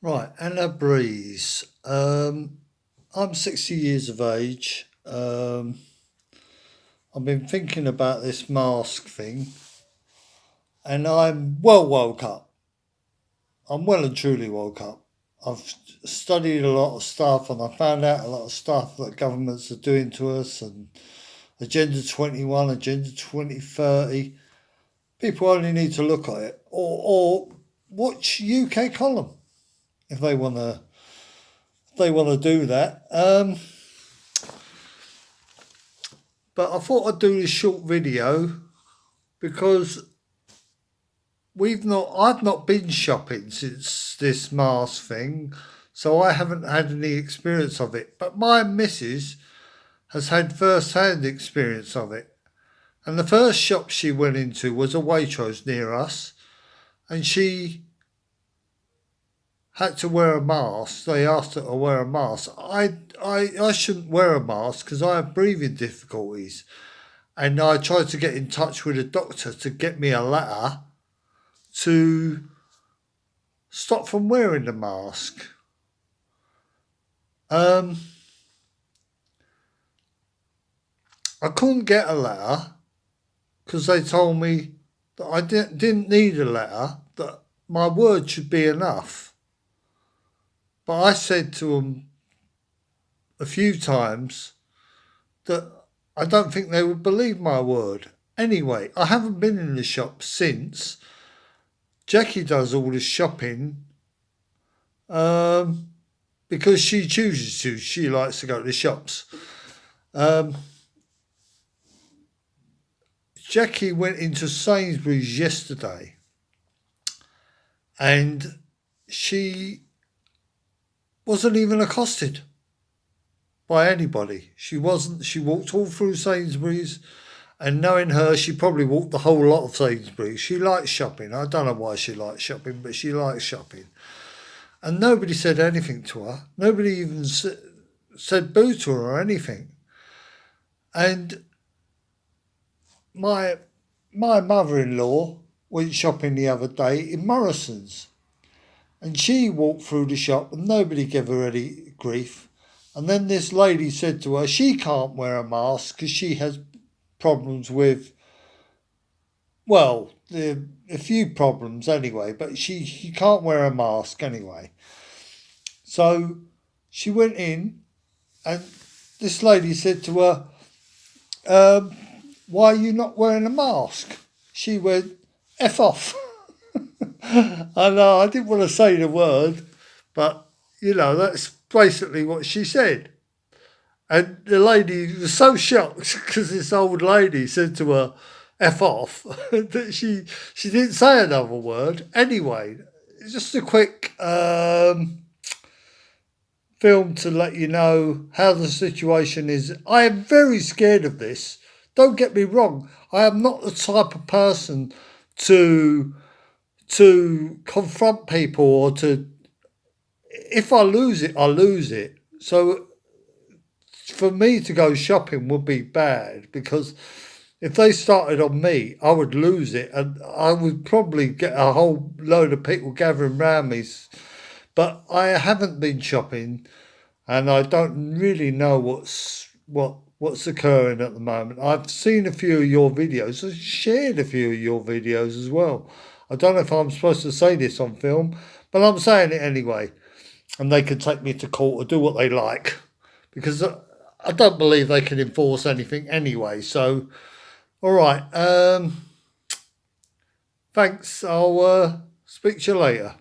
Right, Anna Brees. Um, I'm 60 years of age. Um, I've been thinking about this mask thing and I'm well woke up. I'm well and truly woke up. I've studied a lot of stuff and I found out a lot of stuff that governments are doing to us and Agenda 21, Agenda 2030. People only need to look at it or, or watch UK column if they want to they want to do that. Um, but I thought I'd do this short video because we've not I've not been shopping since this mask thing, so I haven't had any experience of it. But my missus has had first hand experience of it. And the first shop she went into was a Waitrose near us, and she had to wear a mask. They asked her to wear a mask. I, I, I shouldn't wear a mask because I have breathing difficulties. And I tried to get in touch with a doctor to get me a letter to stop from wearing the mask. Um, I couldn't get a letter because they told me that I didn't, didn't need a letter, that my word should be enough. But I said to them a few times that I don't think they would believe my word. Anyway, I haven't been in the shop since. Jackie does all the shopping um, because she chooses to. She likes to go to the shops. Um, Jackie went into Sainsbury's yesterday and she wasn't even accosted by anybody. She wasn't. She walked all through Sainsbury's, and knowing her, she probably walked the whole lot of Sainsbury's. She likes shopping. I don't know why she likes shopping, but she likes shopping. And nobody said anything to her. Nobody even said boo to her or anything. And my my mother-in-law went shopping the other day in Morrison's and she walked through the shop and nobody gave her any grief. And then this lady said to her, she can't wear a mask because she has problems with, well, the, a few problems anyway, but she, she can't wear a mask anyway. So she went in and this lady said to her, um, why are you not wearing a mask? She went, F off. I know, I didn't want to say the word, but, you know, that's basically what she said. And the lady was so shocked because this old lady said to her, F off, that she, she didn't say another word. Anyway, just a quick um, film to let you know how the situation is. I am very scared of this. Don't get me wrong. I am not the type of person to to confront people or to if I lose it, I lose it. So for me to go shopping would be bad because if they started on me, I would lose it and I would probably get a whole load of people gathering around me. But I haven't been shopping and I don't really know what's what what's occurring at the moment. I've seen a few of your videos. I've shared a few of your videos as well. I don't know if I'm supposed to say this on film, but I'm saying it anyway. And they can take me to court or do what they like. Because I don't believe they can enforce anything anyway. So, all right. Um, thanks. I'll uh, speak to you later.